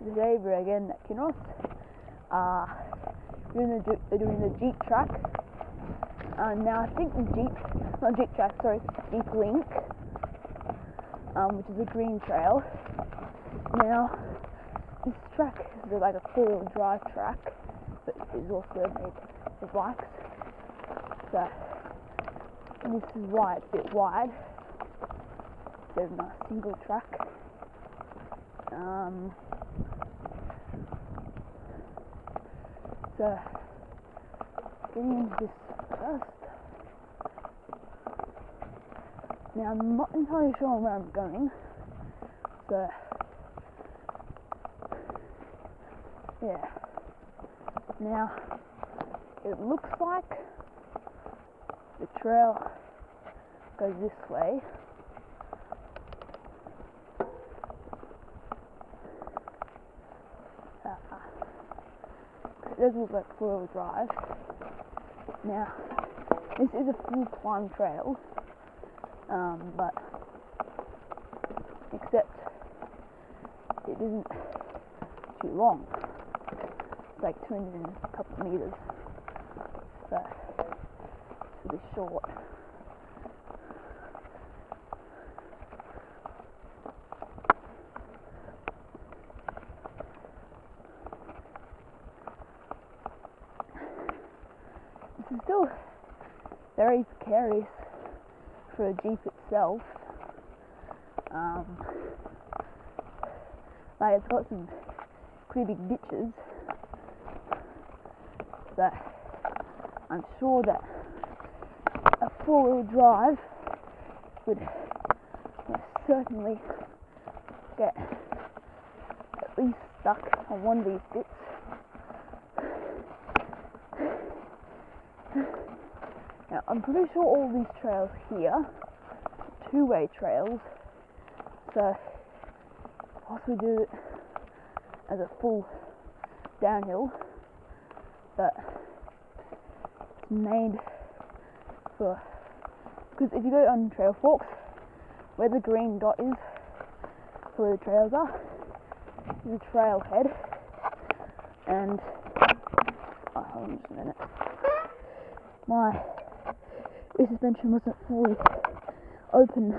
we're again at Kinross. Uh, doing the doing the Jeep track. and now I think the Jeep, not Jeep track, sorry, Jeep Link, um, which is a green trail. Now this track is like a four-wheel drive track, but it's also made for bikes. So this is why it's a bit wide. Of a single track. Um, getting into this. Now, I'm not entirely sure where I'm going, so, yeah. Now, it looks like the trail goes this way. it does look like four-wheel drive. Now, this is a full climb trail, um, but except it isn't too long. It's like 200 and a couple of meters, so it's really short. This is still very precarious for a Jeep itself. Um, like it's got some pretty big ditches, but I'm sure that a four-wheel drive would most certainly get at least stuck on one of these bits. Now, I'm pretty sure all these trails here two-way trails, so possibly do it as a full downhill, but it's made for because if you go on Trailforks, where the green dot is, where the trails are, is a trailhead, and oh, hold on just a minute. My rear suspension wasn't fully open